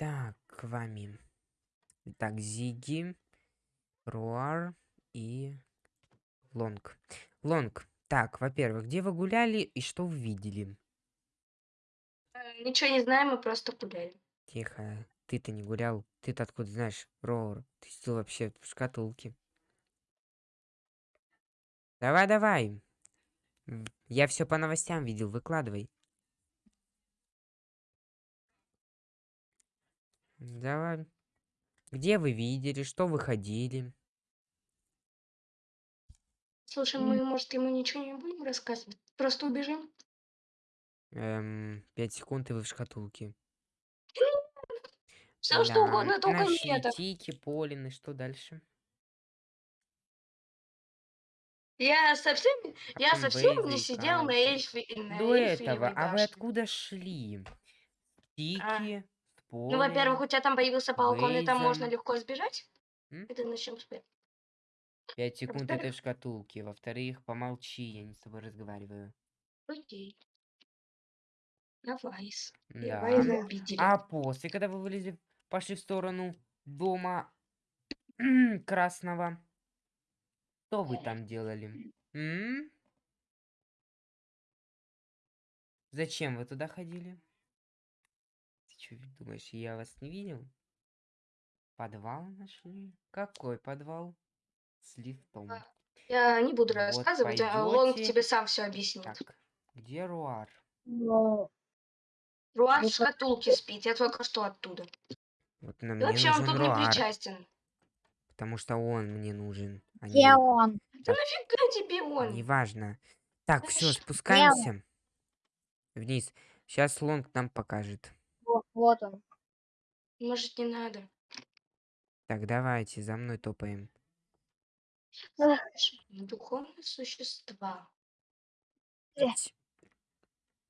Так, к вами. Так, Зиги, Руар и Лонг. Лонг, так, во-первых, где вы гуляли и что вы видели? Э, Ничего не знаем, мы просто гуляли. Тихо, ты-то не гулял. Ты-то откуда знаешь, Роур? Ты сидел вообще в шкатулке. Давай, давай. Я все по новостям видел, выкладывай. Давай. Где вы видели, что вы ходили? Слушай, мы, может, ему ничего не будем рассказывать? Просто убежим? Эм, пять секунд и вы в шкатулке. Все что Да, угодно, только не это. тики, полины, что дальше? Я совсем, А я совсем не и сидел на, эльфе, на До этого, а вы откуда шли? А, Тики, Ну, во-первых, у тебя там появился балкон, и там можно легко сбежать. М? Это начнем этого. Пять секунд во-вторых- этой шкатулки. Во-вторых, помолчи, я не с тобой разговариваю. Окей. Давай. Да. Обидели. А после, когда вы вылезли, пошли в сторону дома красного, что вы там делали? М? Зачем вы туда ходили? Что думаешь, я вас не видел? Подвал нашли? Какой подвал? С лифтом. А, Я не буду Вот рассказывать, а Лонг тебе сам все объяснит. Так, где Руар? Но Руар в Ну, шкатулке спит, я только что оттуда. Вот на И вообще, он тут не Руар, причастен. потому что он мне нужен, а не где вы. он? Да нафига тебе он? Неважно. Так, все, спускаемся вниз. Сейчас Лонг нам покажет. Вот, он. Может, не надо. Так, давайте, за мной топаем. Эх, Духовные существа. Э.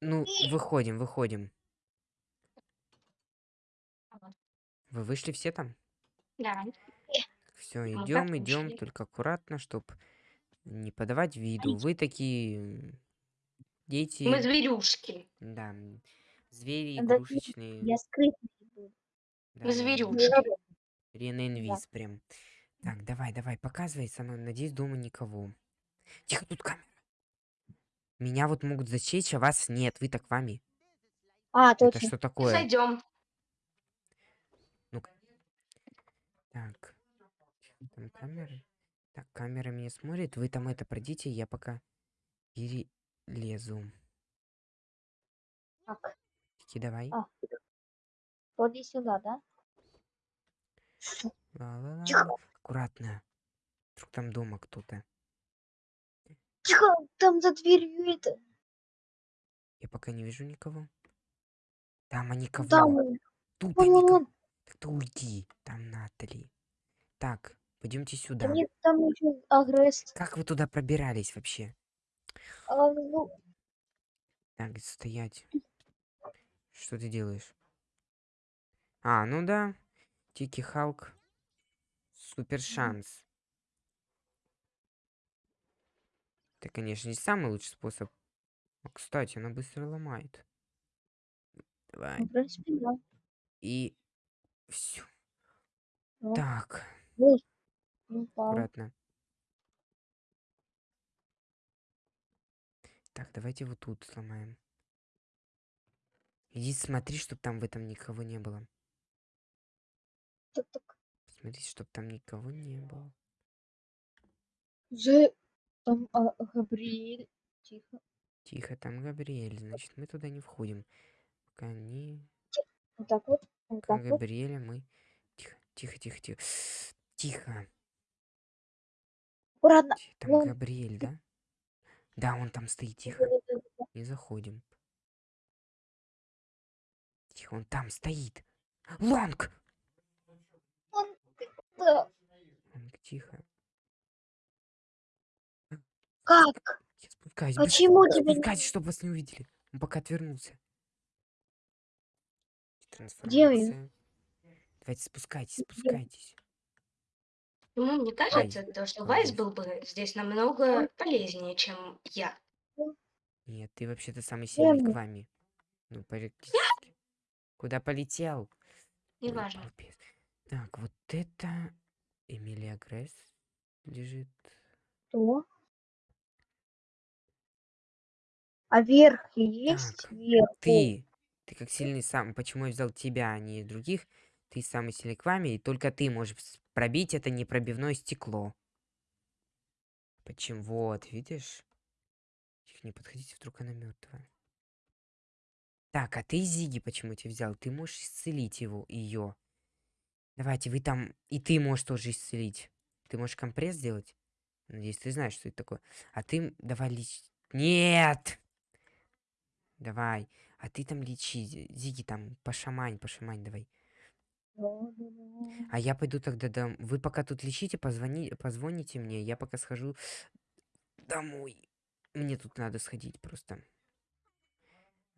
Ну, выходим, выходим. Вы вышли все там? Да. Все, Ну, идем, идем, только аккуратно, чтоб не подавать виду. Вы такие дети, Мы зверюшки. да, звери Да, игрушечные. Я скрытный да, да, зверюшки. Рененвиз прям. Так, давай, давай, показывай со мной. Надеюсь, дома никого. Тихо, тут камера. Меня вот могут засечь, а вас нет. Вы так вами. А, Это точно. что такое? Зайдем. Так. Там камеры. Так, камера меня смотрит. Вы там это пройдите, я пока перелезу. Так, Таки давай. А. ходи сюда, да? Ла-ла-ла. Тихо. Аккуратно. Вдруг там дома кто-то. Тихо, там за дверью это. Я пока не вижу никого. Там, а никого. Там, Тут вон, никого. вон. Так ты уйди. Там Натали. Так, пойдемте Да сюда. нет, там еще агресс. Как вы туда пробирались вообще? А, ну, Так, стоять. Что ты делаешь? А, ну да. Тики Халк. Супер шанс. Это, конечно, не самый лучший способ. А, кстати, она быстро ломает. Давай. ну, в принципе, да. И все. Ну. Так, Ой, упал. аккуратно. Так, давайте вот тут сломаем. Иди смотри, чтобы там в этом никого не было. Смотри, чтобы там никого не было. Же там а, Габриэль. Тихо. Тихо, там Габриэль, значит, мы туда не входим. Пока не... Вот так вот. Вот так вот. Габриэля мы... Тихо, тихо, тихо, тихо. Тихо. Аккуратно. Там Вон. Габриэль, да? Да, он там стоит, тихо. Не заходим. Тихо, он там стоит. Лонг! Да. Лонг, тихо. Как? Я спускаюсь. Почему быстро тебя не- Спускайтесь, чтобы вас не увидели. Он пока отвернулся. Трансформация. Давайте спускайтесь, спускайтесь. Ну, мне кажется, то, что Вайс был бы здесь намного полезнее, чем я. Нет, ты вообще-то самый сильный к вами. Ну, практически. Куда полетел? Неважно. Так, вот это Эмилия Гресс лежит. Что? А верхи есть? Так, Вверху. Ты, ты как сильный сам, почему я взял тебя, а не других? Ты самый сильный к вами, и только ты можешь пробить это непробивное стекло. Почему? Вот, видишь? Тихо, не подходите, вдруг она мертвая. Так, а ты Зиги почему тебя взял? Ты можешь исцелить его, ее. Давайте, вы там... И ты можешь тоже исцелить. Ты можешь компресс сделать? Надеюсь, ты знаешь, что это такое. А ты... Давай лечь... Нет! Давай. А ты там лечи. Зи- Зиги там, пошамань, пошамань давай. А я пойду тогда дом... Вы пока тут лечите, позвони... позвоните мне. Я пока схожу домой. Мне тут надо сходить просто.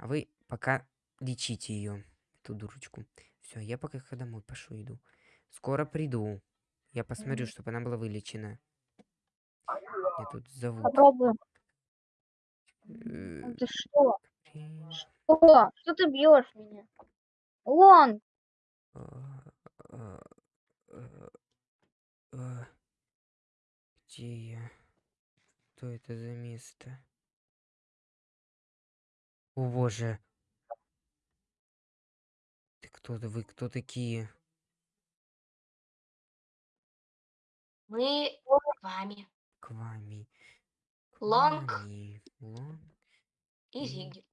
А вы пока лечите ее, эту дурочку. Все, я пока х- домой пошел иду. Скоро приду. Я посмотрю, чтобы она была вылечена. Меня тут зовут. Попробуем. Э, Это что? при- Что? Что ты бьешь меня? Вон! а, а, а, а. Где я? Что это за место? О боже. Ты кто-то, вы кто такие? Мы с вами. К вами. К Лонг. вами. Лонг. И М. Зиги.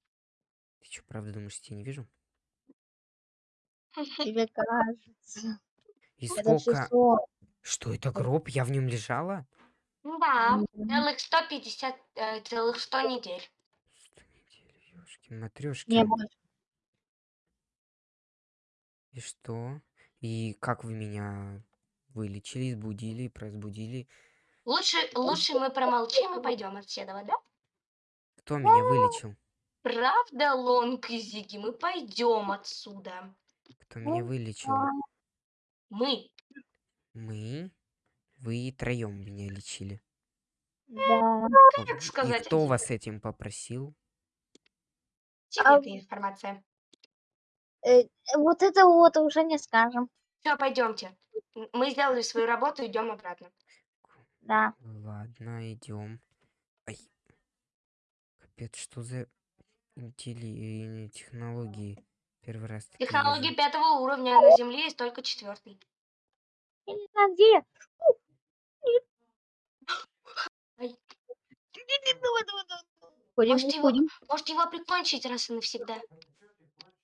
Ты что, правда думаешь, я не вижу? Тебе кажется. И сколько... Что это гроб? Я в нем лежала? Да, целых 150, э, целых 100 недель. Матрешки. Не. И что? И как вы меня вылечили, сбудили, разбудили? Лучше, лучше мы промолчим и пойдем отседова, да? Кто меня вылечил? Правда, Лонг и Зиги, мы пойдем отсюда. Кто меня вылечил? Мы. Мы? Вы троем меня лечили. Да. О, сказать И кто вас этим попросил? Секретная информация. Э, Вот это вот уже не скажем. Все, пойдемте. Мы сделали свою работу, идем обратно. Да. Ладно, идем. Ай. Капец, что за интелли- э, технологии? Первый раз такие Технологии вижу. пятого уровня, а на Земле есть только четвертый. Я не знаю, где я. Ай. Давай, давай, давай. Ходим, Может, его- уходим. Может его прикончить раз и навсегда?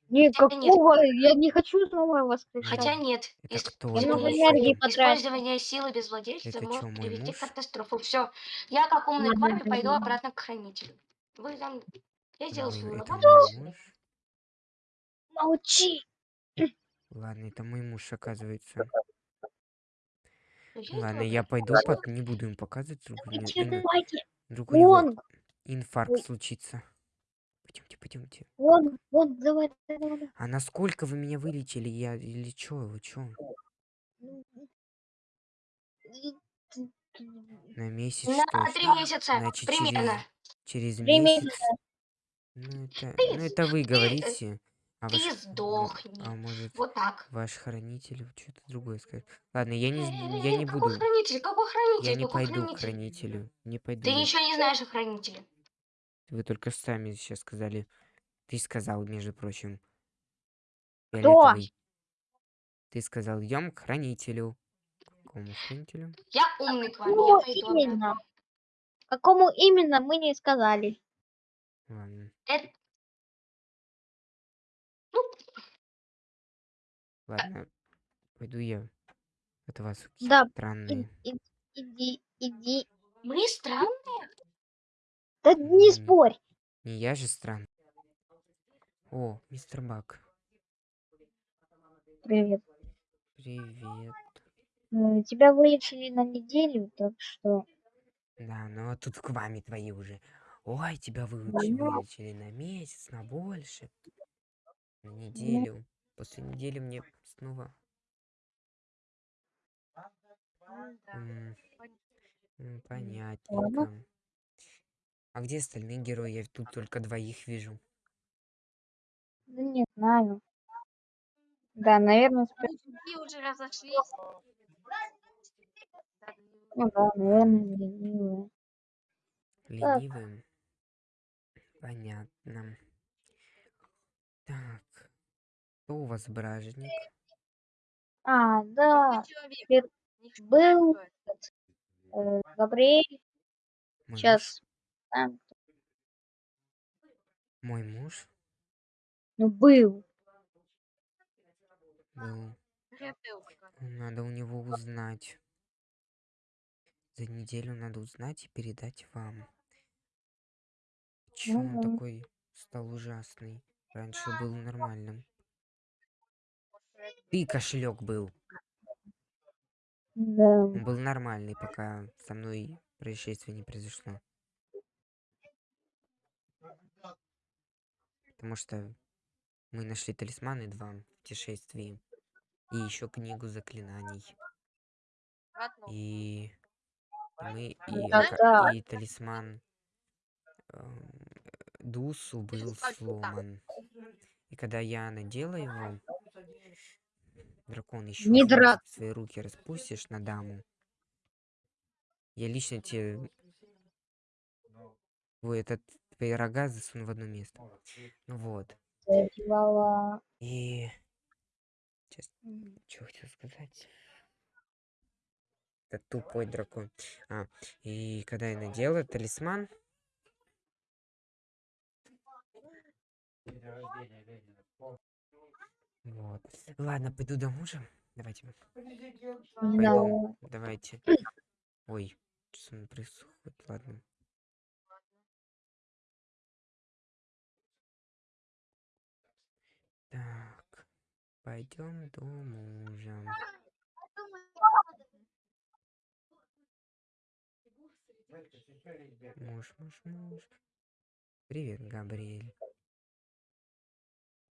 Нет, Хотя нет. какого? Я не хочу снова воскрешать. Хотя нет. Это ис- кто? Использование силы без владельца Это может мой привести муж? к катастрофе. Все. Я, как умный к вами, пойду обратно к хранителю. Вы там... Я сделал свою работу. Молчи. Ладно, это мой муж, оказывается. Я Ладно, я пойду, пот- не буду им показывать, у него Вон, инфаркт Ой. случится. Пойдемте, пойдемте. вон, вон, давай, давай, давай. А насколько вы меня вылечили? Я или чё? Вы чё? Ты- На месяц На что? три ж? месяца. Значит, Примерно. через Три месяц? месяца. Ну это, Ты- ну это вы ты- говорите. А Ты ваш, сдохни. а может Вот так. ваш хранитель что-то другое скажет? Ладно, я не, я не какой буду. хранитель? Какой хранитель? Я не Какой пойду к хранитель? хранителю. Не пойду. Ты ничего не знаешь о хранителе. Вы только сами сейчас сказали. Ты сказал, между прочим. Кто? Ты сказал, идем к хранителю. К Какому хранителю? Я умный к пойду именно? Какому именно мы не сказали. Ладно. Это... Ладно. Пойду я. Это вас Да, странные. И- и- Иди, иди. мы странные. Да не М. спорь. Не я же странный. О, мистер Бак. Привет. Привет. М, Тебя вылечили на неделю, так что... Да, ну а тут к вами твои уже. Ой, тебя выучи, вылечили на месяц, на больше. На неделю. После недели мне снова... М, м, Понятненько. А где остальные герои? Я тут только двоих вижу. Да не знаю. Да, наверное, спят. Мужики уже разошлись. Ну да, наверное, ленивые. Так. Ленивым. Понятно. Так. Кто у вас бражник? А, да, был э, Габриэль. Мой Там, Мой муж ну, был. был. Надо у него узнать. За неделю надо узнать и передать вам. Почему он Мгм. такой стал ужасный? Раньше был нормальным. Ты кошелек был. Да. Он был нормальный, пока со мной происшествие не произошло. Потому что мы нашли талисманы два в путешествии. И еще книгу заклинаний. И мы и, Да, да. и талисман эм, Дусу был сломан. И когда я надела его, дракон еще Не дра- свои руки распустишь на даму. Я лично тебе Ой, этот твои рога засуну в одно место. Ну вот. Задевала. И м, что хотел сказать? Это тупой дракон. А, и когда я надела талисман, вот. Ладно, пойду до мужа. Давайте. Да. Пойду. Давайте. Ой, что происходит? Ладно. Пойдем до мужа. Муж, муж, муж. Привет, Габриэль.